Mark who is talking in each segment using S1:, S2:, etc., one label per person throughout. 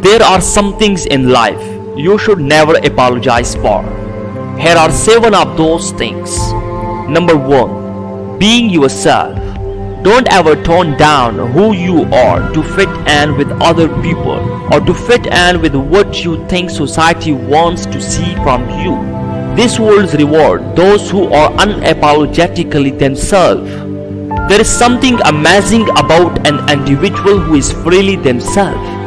S1: There are some things in life you should never apologize for. Here are 7 of those things. Number 1. Being yourself. Don't ever tone down who you are to fit in with other people or to fit in with what you think society wants to see from you. This world reward those who are unapologetically themselves. There is something amazing about an individual who is freely themselves.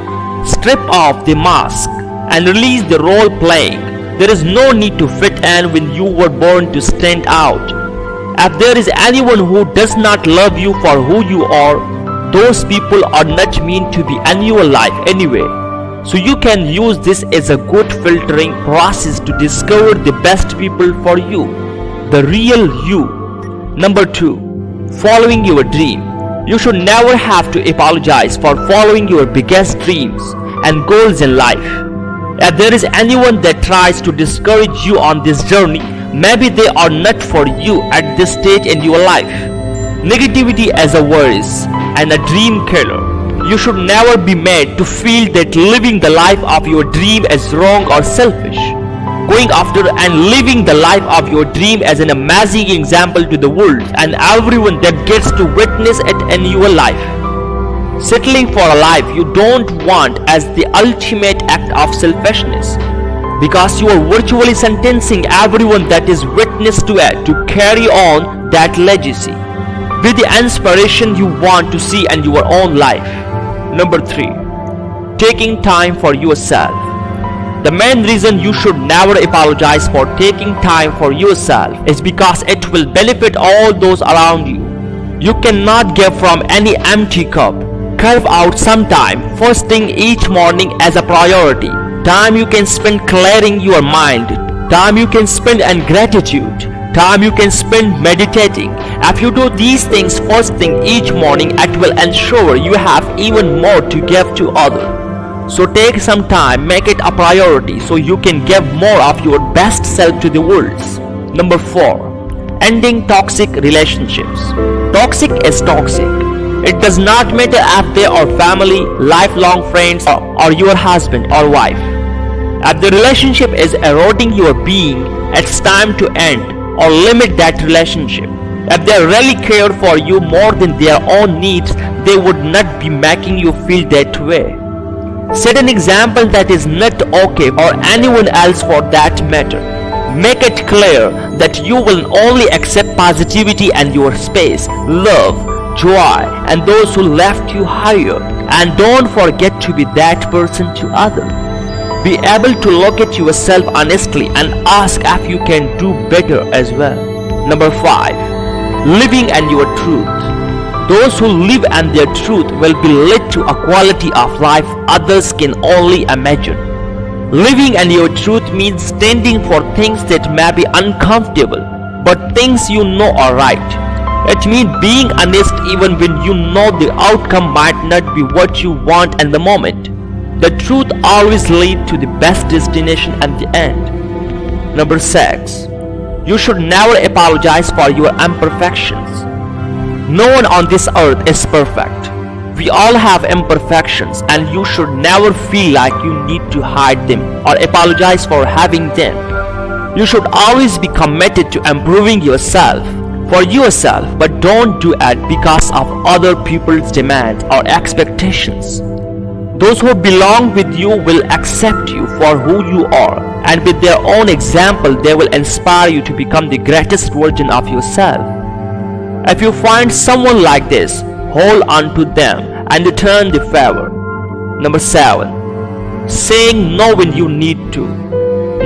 S1: Strip off the mask and release the role playing. There is no need to fit in when you were born to stand out. If there is anyone who does not love you for who you are, those people are not meant to be in your life anyway. So you can use this as a good filtering process to discover the best people for you, the real you. Number 2. Following your dream. You should never have to apologize for following your biggest dreams and goals in life. If there is anyone that tries to discourage you on this journey, maybe they are not for you at this stage in your life. Negativity as a worries and a dream killer. You should never be made to feel that living the life of your dream is wrong or selfish. Going after and living the life of your dream as an amazing example to the world and everyone that gets to witness it in your life. Settling for a life you don't want as the ultimate act of selfishness because you are virtually sentencing everyone that is witness to it to carry on that legacy. Be the inspiration you want to see in your own life. Number 3. Taking time for yourself. The main reason you should never apologize for taking time for yourself is because it will benefit all those around you. You cannot give from any empty cup. Carve out some time first thing each morning as a priority. Time you can spend clearing your mind. Time you can spend in gratitude. Time you can spend meditating. If you do these things first thing each morning, it will ensure you have even more to give to others. So take some time, make it a priority so you can give more of your best self to the world. Number 4. Ending toxic relationships. Toxic is toxic. It does not matter if they are family, lifelong friends, or, or your husband or wife. If the relationship is eroding your being, it's time to end or limit that relationship. If they really care for you more than their own needs, they would not be making you feel that way. Set an example that is not okay or anyone else for that matter. Make it clear that you will only accept positivity and your space, love, joy and those who left you higher and don't forget to be that person to others. Be able to look at yourself honestly and ask if you can do better as well. Number 5. Living and your truth. Those who live and their truth will be led to a quality of life others can only imagine. Living and your truth means standing for things that may be uncomfortable, but things you know are right. It means being honest even when you know the outcome might not be what you want in the moment. The truth always leads to the best destination at the end. Number 6. You should never apologize for your imperfections. No one on this earth is perfect. We all have imperfections and you should never feel like you need to hide them or apologize for having them. You should always be committed to improving yourself for yourself but don't do it because of other people's demands or expectations. Those who belong with you will accept you for who you are and with their own example they will inspire you to become the greatest version of yourself. If you find someone like this, hold on to them and return the favor. Number 7. Saying no when you need to.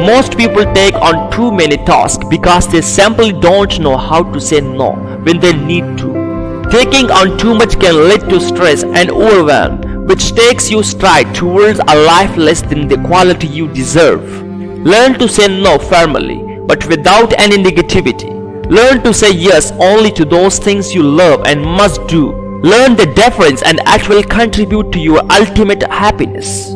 S1: Most people take on too many tasks because they simply don't know how to say no when they need to. Taking on too much can lead to stress and overwhelm which takes you straight towards a life less than the quality you deserve. Learn to say no firmly but without any negativity. Learn to say yes only to those things you love and must do. Learn the difference and it will contribute to your ultimate happiness.